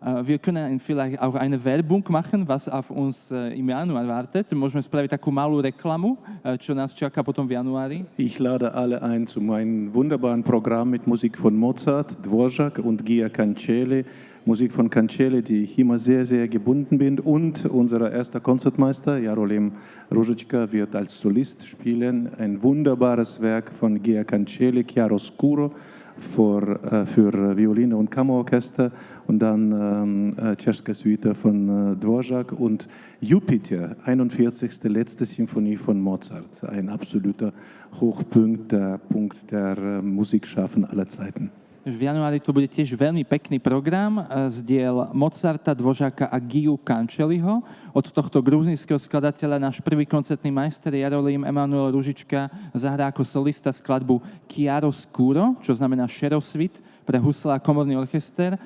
Äh, wir können vielleicht auch eine Werbung machen, was auf uns äh, im Januar wartet. Môžeme spraviť takú malú reklamu, äh, čo nás čaká potom v januári. Ich lade alle ein zu meinem wunderbaren Programm mit Musik von Mozart, Dvorak und Gia Cancele. Musik von Cancele, die ich immer sehr, sehr gebunden bin. Und unser erster Konzertmeister, Jarolem Ružička, wird als Solist spielen. Ein wunderbares Werk von Gia Cancele, Chiaroscuro für, äh, für Violine und Kammerorchester und dann ähm, äh, Suite von äh, Dvorak und Jupiter, 41. letzte Symphonie von Mozart, ein absoluter Hochpunkt, der Punkt der äh, Musikschaffen aller Zeiten. V januári to bude tiež veľmi pekný program z diel Mozarta, Dvořáka a Giu Kančeliho. Od tohto gruzinského skladateľa náš prvý koncertný majster Jarolím Emanuel Ružička zahrá ako solista skladbu Chiaro Scuro, čo znamená Šerosvit pre husla a komorný orchester.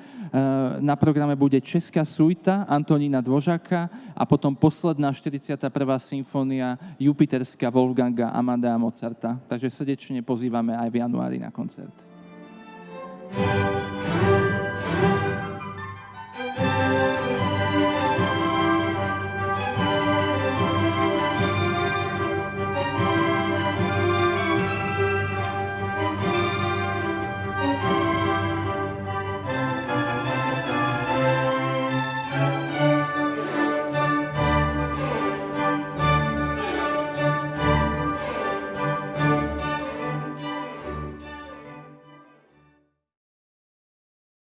Na programe bude Česká suita Antonína Dvožaka a potom posledná 41. symfónia Jupiterská Wolfganga Amadea Mozarta. Takže srdečne pozývame aj v januári na koncert.